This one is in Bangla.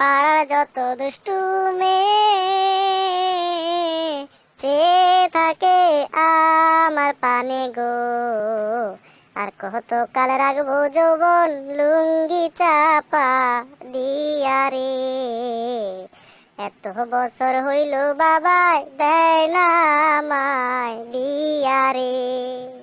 পাড়ার যত দুষ্টু মেয়ে চেয়ে থাকে আমার পানে গো। আর কত কাল রাখব যৌবন লুঙ্গি চাপা দিয়া রে। এত বছর হইল বাবাই দেয় না আমায় বিয়া রে।